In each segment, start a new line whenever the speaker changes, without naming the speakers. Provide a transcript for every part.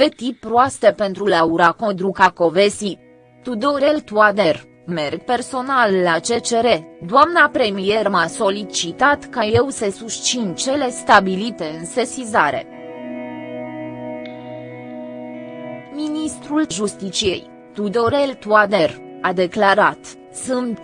Veti proaste pentru Laura Codruca Covesi. Tudorel Toader, merg personal la CCR, doamna premier m-a solicitat ca eu să susțin cele stabilite în sesizare. Ministrul Justiciei, Tudorel Toader, a declarat, sunt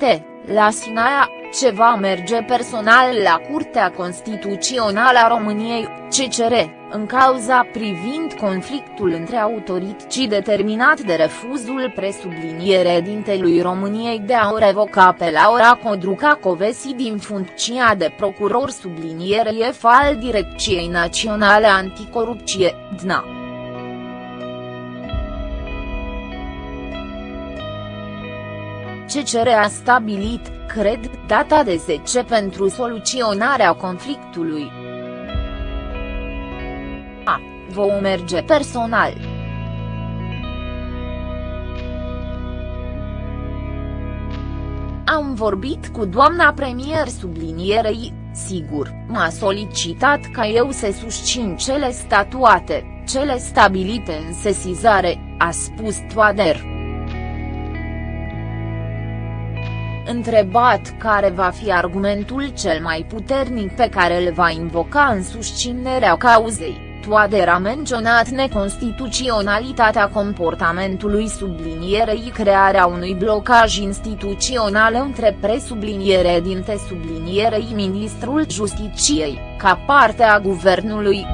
la Sinaia, ce va merge personal la Curtea Constituțională a României, CCR, în cauza privind conflictul între autorități determinat de refuzul presubliniere dintelui României de a o revoca pe Laura Codruca Covesi din funcția de procuror subliniere al Direcției Naționale Anticorupție, DNA. CCR a stabilit, cred, data de 10 pentru soluționarea conflictului. A. Vom merge personal. Am vorbit cu doamna premier sublinierei, sigur, m-a solicitat ca eu să susțin cele statuate, cele stabilite în sesizare, a spus Toader. Întrebat care va fi argumentul cel mai puternic pe care îl va invoca în susținerea cauzei, Toader a menționat neconstituționalitatea comportamentului sublinierei crearea unui blocaj instituțional între presubliniere dinte sublinierei Ministrul Justiciei, ca parte a guvernului.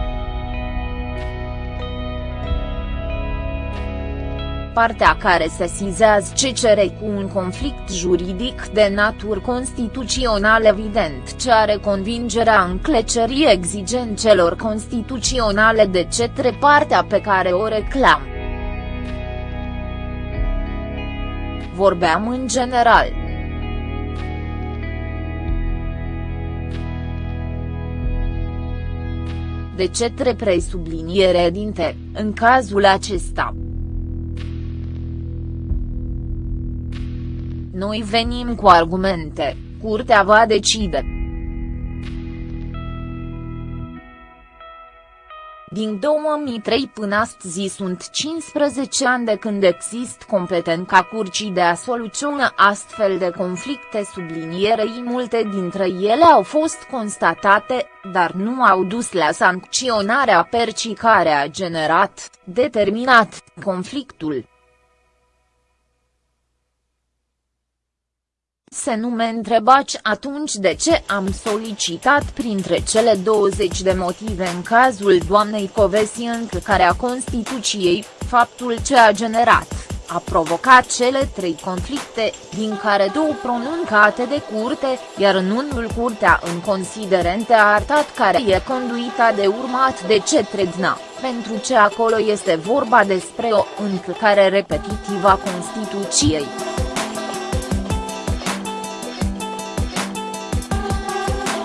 Partea care se sizează CCR cu un conflict juridic de natură constituțional evident ce are convingerea înclecerii exigențelor constituționale de cetre partea pe care o reclam. Vorbeam în general. De cetre presubliniere dinte, în cazul acesta. Noi venim cu argumente, curtea va decide. Din 2003 până astăzi sunt 15 ani de când există competența curcii de a soluționa astfel de conflicte sublinierei multe dintre ele au fost constatate, dar nu au dus la sancționarea percii care a generat, determinat, conflictul. Se nu mă întrebați atunci de ce am solicitat printre cele 20 de motive în cazul doamnei Covesi încălcarea Constituției, faptul ce a generat, a provocat cele trei conflicte, din care două pronuncate de curte, iar în unul curtea în considerente a arătat care e conduita de urmat de cetre DNA, pentru ce acolo este vorba despre o încălcare repetitivă a Constituției.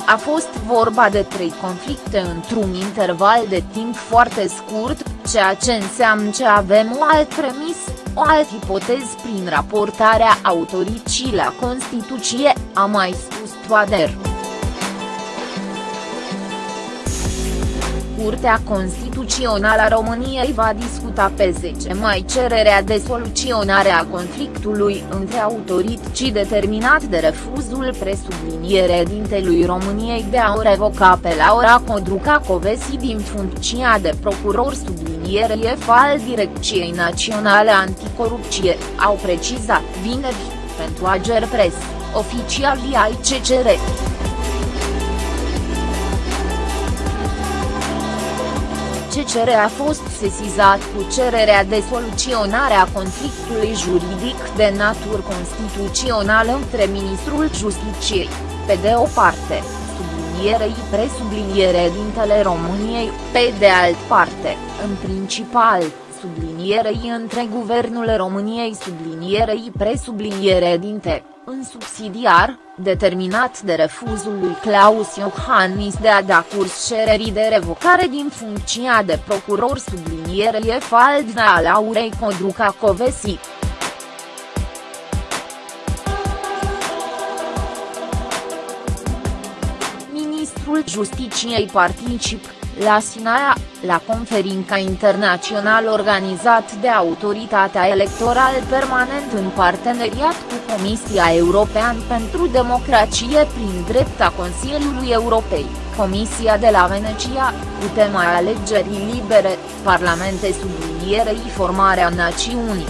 A fost vorba de trei conflicte într-un interval de timp foarte scurt, ceea ce înseamnă că avem o alt premis, o altă ipoteză prin raportarea autoricii la Constituție, a mai spus Toader. Curtea Constituțională a României va discuta pe 10 mai cererea de soluționare a conflictului între autorități determinat de refuzul presubliniere dintelui României de a o revoca pe Laura Codruca Covesi din funcția de procuror subliniere al Direcției Naționale Anticorupție, au precizat vineri, pentru Ager Press, oficialii ai CCR. CCR a fost sesizat cu cererea de soluționare a conflictului juridic de natură constituțională între Ministrul Justiciei, pe de o parte, sublinierei presubliniere dintele României, pe de alt parte, în principal, sublinierei între Guvernul României sublinierei presubliniere dinte în subsidiar, determinat de refuzul lui Claus Iohannis de a da curs cererii de revocare din funcția de procuror sublinierie Faldna a Laurei Codruca Covesi. Ministrul Justiciei particip, la Sinaia, la conferința internațională organizat de Autoritatea Electorală Permanent în parteneriat cu Comisia Europeană pentru Democrație prin drepta Consiliului Europei, Comisia de la Venecia, cu tema alegerii libere, Parlamente sublinierei formarea națiunii.